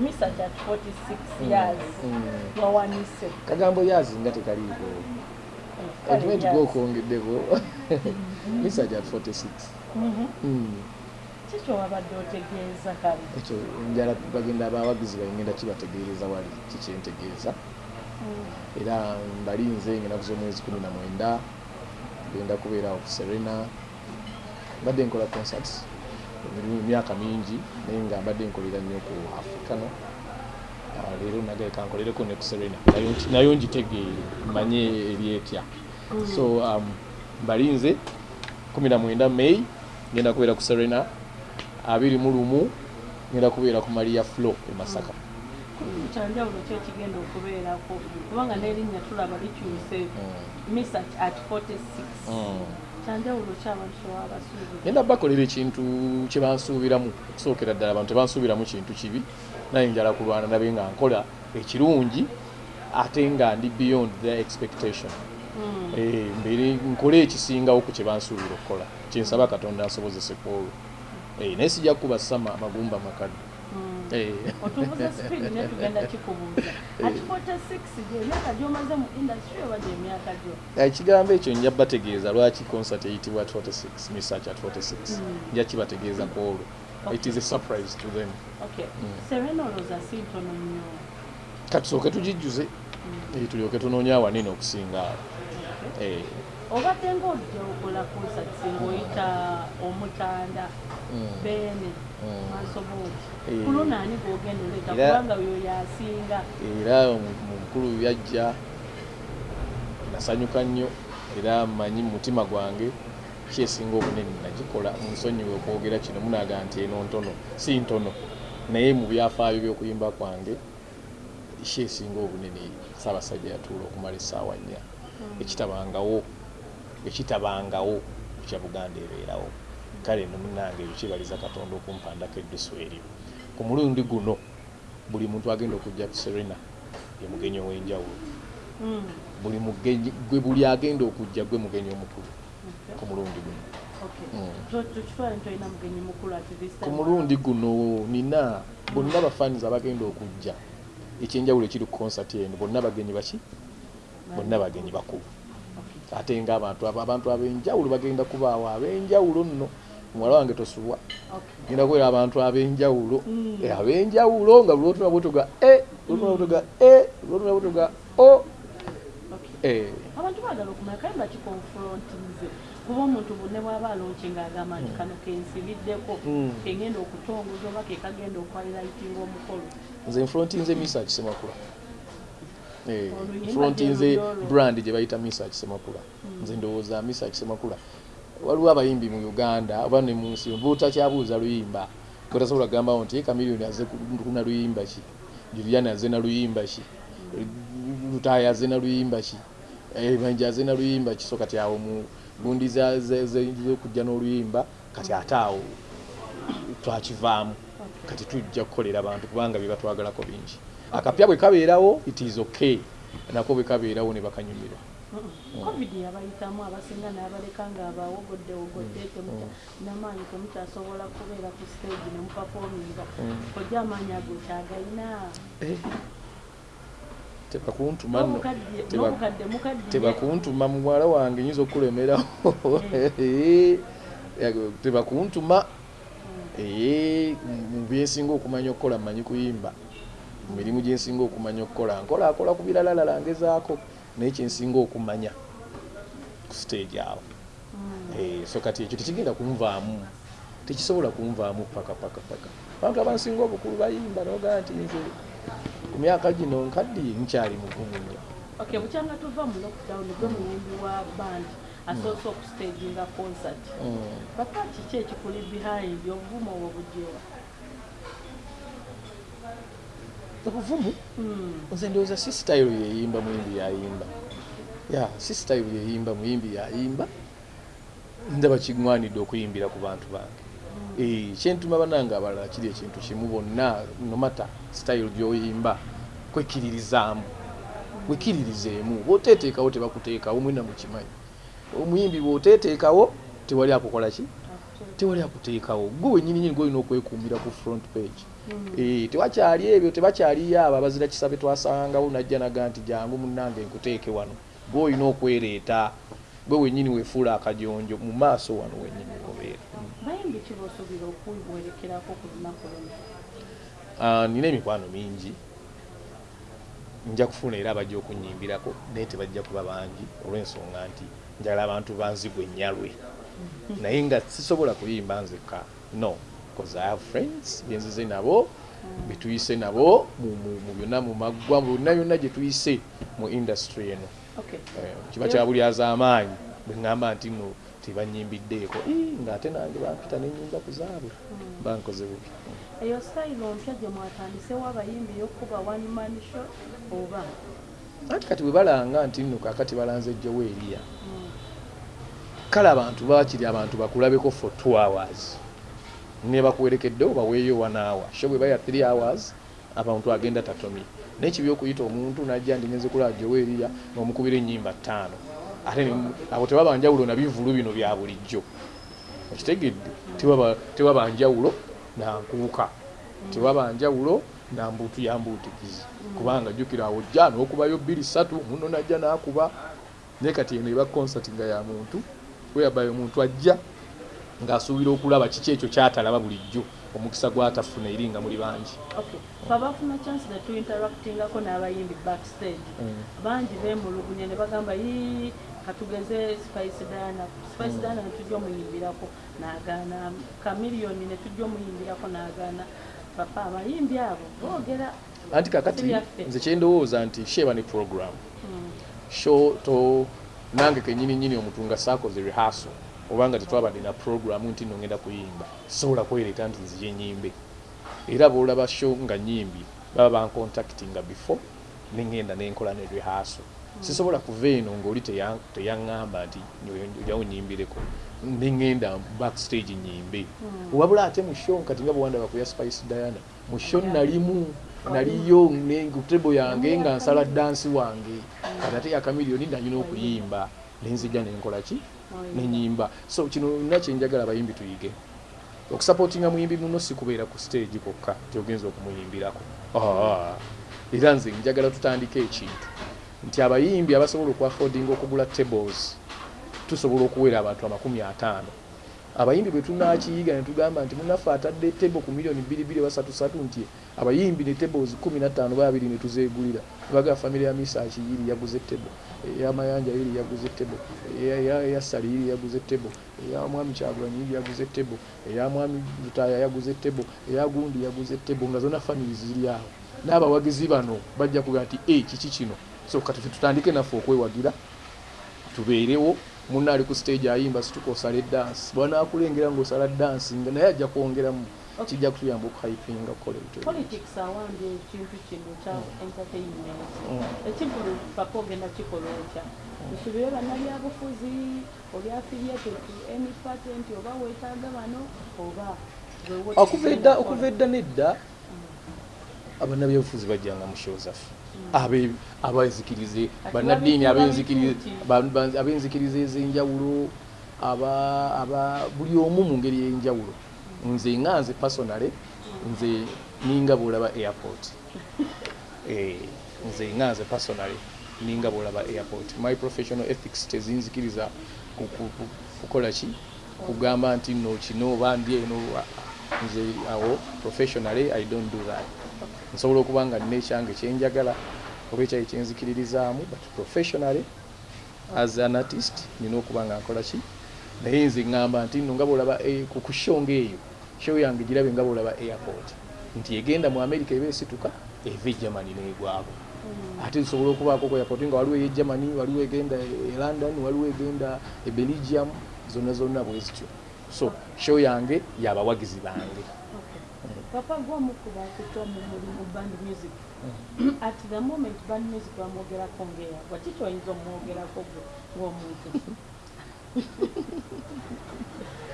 misach at 46 years. Mm. wawanise kagambo yazi nga tekaliiko okimanyi years. gwokwongeddeko misaj at 46 Mhm. Mm. kikyo wabadde otegeeza kale ekyo njala bagenda abawagizi bagenda kibategeereza wali kikyentegeeza era mbalinze ngenaku z'omwezi kumi na mwenda genda kubeera ku serena. Mbadde nkola concerts emyaka mingi naye nga mbadde nkolera nnyo ku africano Ah, leero nagaye kankolereko ne ku serena. Nayo ngitegeere manye eryetya so um, mbalinze kumi na mwenda may ngenda kubeera ku serena. Abiri mu lumu ngenda kubeera ku maria flo e masaka. Kyanjawulo ki ekigenda okubeerako kubanga n'erinnya tulaba likyuse misach at 46 Mm. Kyanjawulo ki abantu kyewabasuubira ngenda bakolera ekintu kyebansuubiramu okusookera ddala abantu tebansuubiramu kintu kibi. Naye njala kulwana nabe nga nkola ekirungi ate nga ndi beyond their expectation. Eh, mbeere nkole ekisingawo ku kyebansuubira okukola. Kyensaba katonda ansobozese ku olwo. Eh, naye sijja kuba sama magumba makadde. Otubuze speed ne tugenda kikubuuza. At 46 gye emyaka gyomaze mu industry oba gyemyaka gyo? Ekigambo ekyo nja bategeeza lwaki concert eyitibwa at 46 research at 46 nja kibategeeza ku olwo. It is a surprise to them. Okay. Serena olowooza si ntono nnyo. Katusooke tugijjuze Eh, tulyoke tunoonye awanene okusinga awo. Eh, obadde ngaojja okola concert ng'oyita omutanda beene mansobooti Eh. ku luno ani gwogenda oleeta Era- kubanga oyo yasinga. Era omu- mukulu yajja nasanyuka nnyo era mmanyi mu mutima gwange kyesinga obunene nagikola? Munsonyiwe okwogera kino munaga nti eno ntono si ntono. Naye mu byafaayo by'okuyimba kwange kyesinga obunene? Saabasajja yatuula okumala essaawa nnya ekitabangawo ekitabangawo kya buganda ebeerawo. Kale no munange ekyo kibaliza katonda okumpandako eddusu eryo ku mulundi guno buli muntu agenda okujja ku serena ye mugenyi ow'enjawulo. Mm. buli mugenyi gwe buli agenda okujja gwe mugenyi omukulu ku mulundi guno. Mm. This ku mulundi guno nina bonna abafaniza abagenda okujja. Ekyenjawulo ekiri ku konsati eno bonna bagenyi baki bonna bagenyi bakulu ate nga abantu ab'enjawulo bagenda kubaawo ab'enjawulo nno muwala wange tosubwa genda kubeera abantu ab'enjawulo. Mm. Eh, ab'enjawulo nga lwotuna bwotoga e lwotuna bwotoga e lwotuna bwotoga o. Eh, abantu baagala okumanya kale bakikonfrontinze kuba omuntu bunne bw'aba alonki ng'agamba nti kano kensibiddeko Mm. kengenda okutongoza oba kekagenda okwalirayitinga omukolo. Nze nfrontinze misa kisemakula Eh, lulyo olwo. brand gye bayita misa kisemakula nze ndowooza misa kisemakula waliwo abayimbi mu uganda oba ne mu nsi butakyabuuza luyimba gotasobola kugambawo nti kamiliyoni aze kuna luyimba ki julian aze na luyimba ki lutaaya aze na luyimba ki manja aze na luyimba ki so kati awo mu gundi z'okujja n'oluyimba kati ate awo twakivaamu kati tujja kukolera abantu kubanga bye batwagalako bingi. Akapya bwe kabeerawo it is okay. Nako bwe kabeerawo ne bakanyumirwa. Covid yabayitamu abasinga n'abaleka ng'abawogodde wogodde temuta namaanyi temukyasobola kubeera ku stage nemupafominga ojja amaanyi ago kyagayina. Tebakuntuma nno. Tebakuntuma muwala wange nyinza okulemerawo. Tebakuntuma ee mu byensinga okumanya okukola mmanyi kuyimba. Mu mirimu gyensinga okumanya okukola nkola akola ku biralalala ngezaako naye kyensinga okumanya ku stage awo. Eh, so kati ekyo tekigenda kunvaamu tekisobola kunvaamu paka paka paka. Abantu abansinga obukulu bayimba nogaa nti nze ku myaka gino nkaddiye nkyali mugumu nnyo. Okay bukyanga tuva mu lockdown gwe muyimbi wa band asoose okustaginga concert. Papa kiki ekikuli behind obuvumu obwo bujewa obuvumu Hmm. nze ndowooza si sitayiro yeyimba muyimbi yayimba. Ya si sitayiro yeyimba muyimbi yayimba. Ndaba kiŋŋwanidde okuyimbira ku bantu bange. Eh, kyentuma banange abalala kiri ekintu kimu bonna nomata sitayiro gyoyimba kwekiririzaamu. Wekiririzeemu bwoteteekawo tebakuteekawo mwina mukimanyi omuyimbi bwoteteekawo tewali akukola ki? Tewali akuteekawo. Gwe wenyini nyini gwolina okwekuumira ku front page. Mm. Eh, tewakyali ebyo tebakyaliyo abo abazira kisabe twasangawo najja naga nti jangu munange nkuteeke wano. Gwe olina okwereeta. Gwe wenyini wefuula akajonjo mu maaso wano wenyini obeera luno Ah, nina emikwano mingi. Nja kufuna era abajja okunyimbirako naye tebajja kuba bangi. Olw'ensonga nti njagala abantu banzigwe nyalwe naye nga sisobola kuyimba nzekka no because i have friends benzize nabo betuyise nabo mu- byonna mu maggwa mu byonna byonna gye tuyise mu industry eno. Eh, kiba kya bulyaza amaanyi bwe ŋŋamba nti no tebanyimbiddeeko "Ii, ng'ate nange bampita nenyimba ku zaabwe mba nkoze bubi. Eyo sitayiro mpya gye mwatandisewo abayimbi man show oba? Anti kati bwe balanga nti nno kakati balanze jowe eriya Mm. Kale abantu bakiri abantu bakulabeko for two hours. Ne bakuwerekedde obaweeyo one hour. Sho bwe baya three hours abantu agenda tatomye nekibi okuyita omuntu najja ndi ngenze kulaba jowe eriya nomukubira ennyimba ttaano. Ate abo tebaba njawulo na bivulu bino bya bulijjo. Okitegedde tewaba tewaba njawulo nankuuka tewaba njawulo nambuutu ya mbuutikizi. Kubanga jjukira awo jja n'okubayo bbiri ssatu muno najja n'akuba. Naye kati eno eba concert nga ya muntu weyabayo omuntu ajja ng'asuubira okulaba kiki ekyo kyatalaba bulijjo omukisa gwatafuna eri nga muli bangi. Okay. Twabafuna chance ne tuinteractingako n'abayimbi backstage. Bangi bemulugunya ne bagamba "Ii, katugeze spice diana. Spice diana netujja omuyimbirako n'agaana kamiliyoni netujja omuyimbirako n'agaana papa abayimbi abo boogera. Anti kakati nze kyendowooza nti sheba ne program. Mm. sho to nange kenyini nyini omutunga saakoze rehearsal obanga tetwabadde na program nti nno ngenda kuyimba sobola kwereeta nti nzije nyimbe. Era boolaba sho nga nyimbi baba bancontactinga before nengenda nenkola ne rehearsal. Sisobola kuva eno teya- teyaŋŋamba nti ojawo nyimbireko nengenda backstage nyimbe. Wabula ate mu show kati nga bwewandaba ku ya spice diana mu show nalimu naliyo nekutebo yange nga nsala dansi wange. Kati ate yakamiliyoni nalina okuyimba. Nenzija nenkola ki? Nenyimba so kino nna kyenjagala abayimbi tuyige. Okusapootinga muyimbi muno si kubeera ku stage kokka tyogenza okumuyimbirako Ah, era nze njagala tutandike ekintu. Nti abayimbi abasobola okuaffordinga okugula tables tusobola okuwera abantu amakumi ataano abayimbi bwe tunakiyiga ne tugamba nti munaffe atadde tebo ku miliyoni bbiri bbiri oba satu satu nti abayimbi ne tables kumi na ttaano babiri ne tuzeegulira. Baga famire ya misaaki yiri yaguze tebo eyamayanja yiri yaguze tebo eya- eya- eya sali yiri yaguze tebo eya mwami kyagulanyi yiri yaguze tebo eya mwami lutaya yaguze tebo eya gundi yaguze tebo nga zonna famiri ziri awo. N'abawagizi bano bajja kugaa nti e kiki kino? So kati tutandike naffe okwewagira tubeerewo munna ali ku stage ayimba situka osala edansi. Bwanakulengera ngaosala dansi nga naye ajja kwongeramu kijja kutuyamba okuhypinga kukola ebintu ebirungi. politics awambye ekintu kino kya entertainment. Mm. ekikulu papa ogenda kikola otya? Tusubire bannabyabufuzi oli affiliated to any patent oba weetaaga bano oba okuva edda tekigenda okuva edda nedda abannabyabufuzi bajjanga mu show zaffe abenzikirize bannaddiini abenzikiriza ez'enjawulo buli omu mu ngeri y'enjawulo. Nze nga nze personale nze ninga bwolaba airport. Eh, nze nga nze personale ninga bwolaba airport. My professional ethics tezinzikiriza ku- ku- ku- kukola ki? Kugamba nti no kino oba ndi eno nze awo professionally i don't do that nsobola okuba nga nina ekyange kyenjagala oba ekyayi kyenzikiririzaamu but professionally as an artist nina okuba nga nkola ki? Naye nze ŋŋamba nti nno nga bwolaba eh, ku show ng'eyo show yange girabe nga bwolaba airport nti egenda mu america eba esituka eva e germany negwako ate nsobola okubaako ku airport nga waliwo eye germany waliwo egenda e london waliwo egenda e belgium zonna zonna bwe zityo. So show yange yabawagizi bange papa gwomukuba kutwa mu mulimu band music. At the moment band music bamwogerako ngeya waki kyoyinza omwogerako gwe ng'omuntu?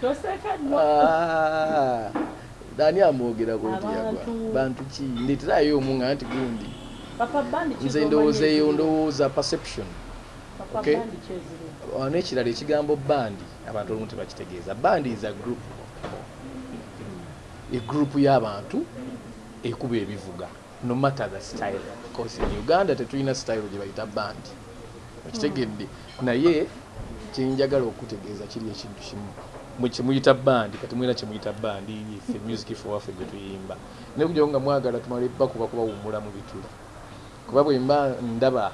Toseka nno Ah, ani amwogerako ntiyagwa Abantu. bantu ki? Ndeterayo omu nga nti gundi. Nze ndowooza eyo ndowooza perception. N'ekirala ekigambo bandi abantu olumu tebakitegeeza. Bandi is a group egroupu y'abantu ekuba ebivuga no matter the style. Because in uganda tetulina style gye bayita bandi okitegedde naye kyenjagala okutegeeza kiri ekintu kimu. Kyemuyita bandi kati mwina kyemuyita bandi ife music for waffe gwe tuyimba. Naye kujawo nga mwagala tumale bakuba kubawummula mu bituli kuba bwemba ndaba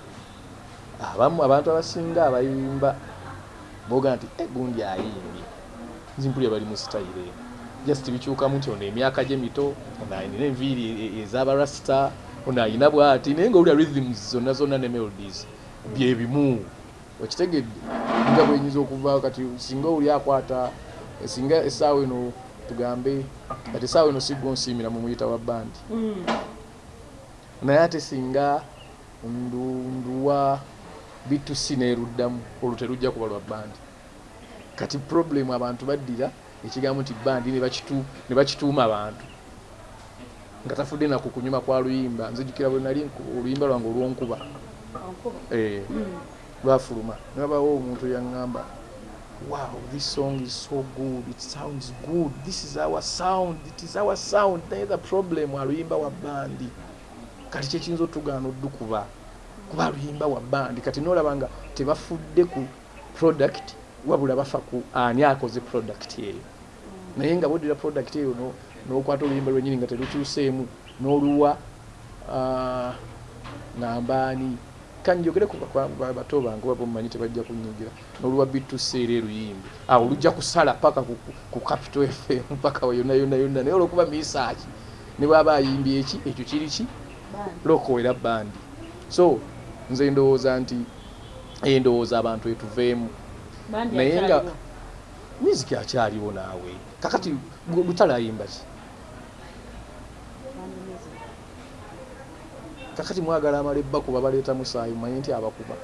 abamu abantu abasinga abayimba boga nti "Eh, gundi ayimbye nzimpulira bali mu sitayire eno just bikyukamu nti ono emyaka gye mito ono alina enviiri e- ez'abarasita ono alina bwati naye nga olya rhythms zonna zonna ne melodies bye bimu. Okitegedde nga bwenyinza okuva kati singa oli akwata singa essaawa eno tugambe kati essaawa eno sigwa onsiimira mu muyita wa bandi. Mm. naye ate singa ndu- nduwa bitusi neeruddamu olwo terujja kuba lwa bandi. Kati problem abantu baddira ekigambo nti bandi ne bakitu- ne bakituuma abantu. Nga tafudde naku kunyuma kwa luyimba nzijukira bwe nali oluyimba lwange olwonkuba eh, lwafuluma. Newabawo omuntu yaŋŋamba wow this song is so good it sounds good this is our sound it is our sound naye the problem. Aluyimba wa bandi. Kati kyekiyinza otugaana oddukuba kuba aluyimba wa bandi. Kati nolaba nga tebafudde ku product wabula bafa ku ani akoze product eyo naye nga boddira product eyo no- n'okwata oluyimba lwenyini nga terukyuseemu n'oluwa nambaani kanjogere ku ba- ba- bato bange oba bomumanyi tebajja kunyigira n'oluwa bituseera eruyimbi awo olujja kusala paka ku, capital fm paka yonna yonna yonna naye olwokuba misaaki ne bwaba ayimbye eki ekyo kiri ki? Lokowera bandi. So nze ndowooza nti eh, ndowooza abantu etuveemu. Naye nga miziki akyaliwo naawe kakati music. kakati mwagala amala ebbakuba baleeta musaayi mumanye nti abakuba.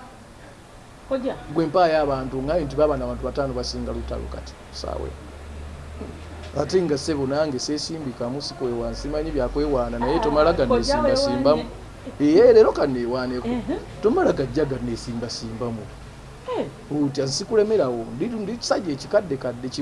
Gwe mpaayo abantu ngaye nti baba nabantu bataano basinga lutalo kati saawe. Ate nga ssebo nange seesimbikamu sikwewa simanyi byakwewaana naye tomala ganeesimbasimbamu ee leero kaneewaaneko tomala gajja ganeesimbasimbamu Eh. otya nsikulemerawo ndi kisajja ekikaddekadde kimu